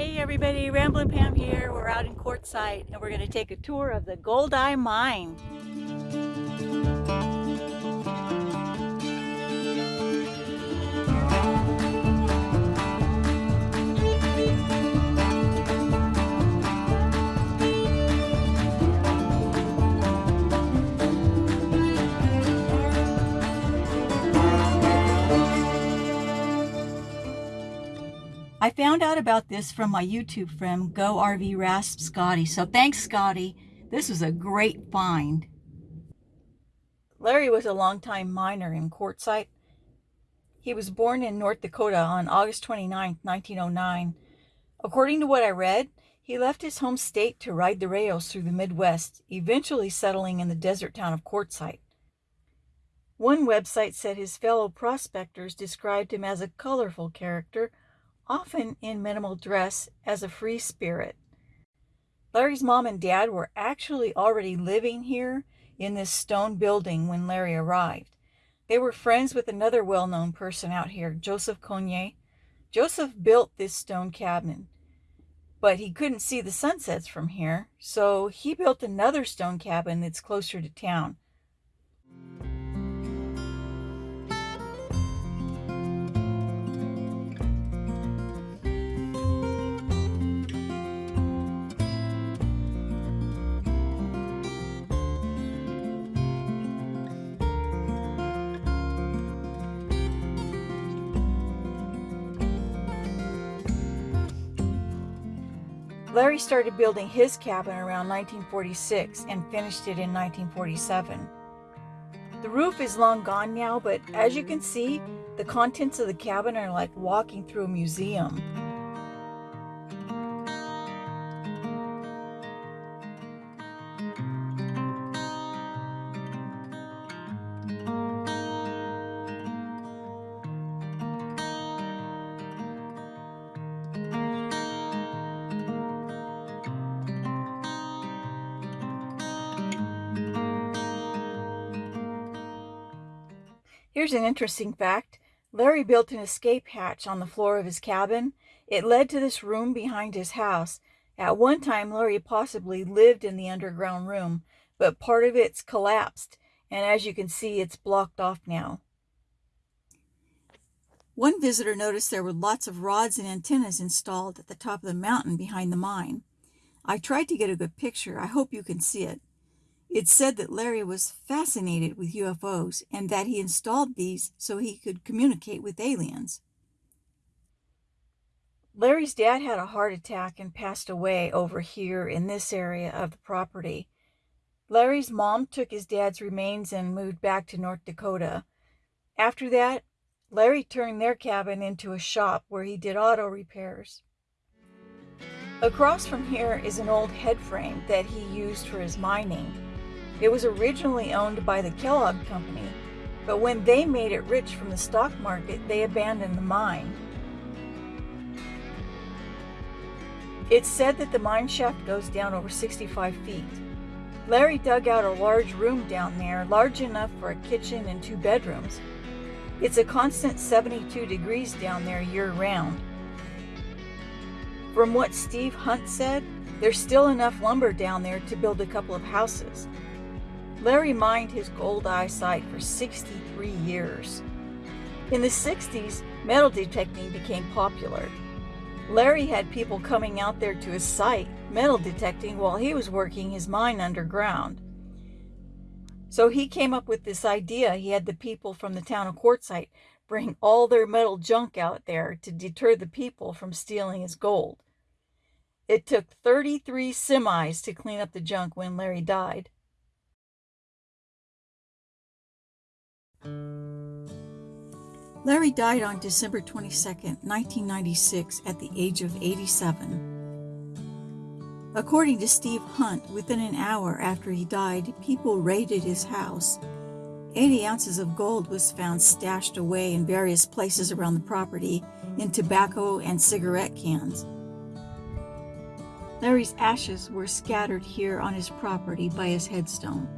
Hey everybody, Ramblin' Pam here. We're out in Quartzsite and we're going to take a tour of the Goldeye Mine. I found out about this from my YouTube friend, Go RV Rasp Scotty. So thanks, Scotty. This was a great find. Larry was a longtime miner in Quartzsite. He was born in North Dakota on August 29, 1909. According to what I read, he left his home state to ride the rails through the Midwest, eventually settling in the desert town of Quartzsite. One website said his fellow prospectors described him as a colorful character often in minimal dress, as a free spirit. Larry's mom and dad were actually already living here in this stone building when Larry arrived. They were friends with another well known person out here, Joseph Cognier. Joseph built this stone cabin, but he couldn't see the sunsets from here, so he built another stone cabin that's closer to town. Larry started building his cabin around 1946 and finished it in 1947. The roof is long gone now, but as you can see, the contents of the cabin are like walking through a museum. Here's an interesting fact. Larry built an escape hatch on the floor of his cabin. It led to this room behind his house. At one time, Larry possibly lived in the underground room, but part of it's collapsed, and as you can see, it's blocked off now. One visitor noticed there were lots of rods and antennas installed at the top of the mountain behind the mine. I tried to get a good picture. I hope you can see it. It's said that Larry was fascinated with UFOs and that he installed these so he could communicate with aliens. Larry's dad had a heart attack and passed away over here in this area of the property. Larry's mom took his dad's remains and moved back to North Dakota. After that, Larry turned their cabin into a shop where he did auto repairs. Across from here is an old head frame that he used for his mining. It was originally owned by the Kellogg Company, but when they made it rich from the stock market, they abandoned the mine. It's said that the mine shaft goes down over 65 feet. Larry dug out a large room down there, large enough for a kitchen and two bedrooms. It's a constant 72 degrees down there year round. From what Steve Hunt said, there's still enough lumber down there to build a couple of houses. Larry mined his Goldeye site for 63 years. In the 60s, metal detecting became popular. Larry had people coming out there to his site, metal detecting, while he was working his mine underground. So he came up with this idea. He had the people from the town of Quartzsite bring all their metal junk out there to deter the people from stealing his gold. It took 33 semis to clean up the junk when Larry died. Larry died on December 22, 1996, at the age of 87. According to Steve Hunt, within an hour after he died, people raided his house. 80 ounces of gold was found stashed away in various places around the property in tobacco and cigarette cans. Larry's ashes were scattered here on his property by his headstone.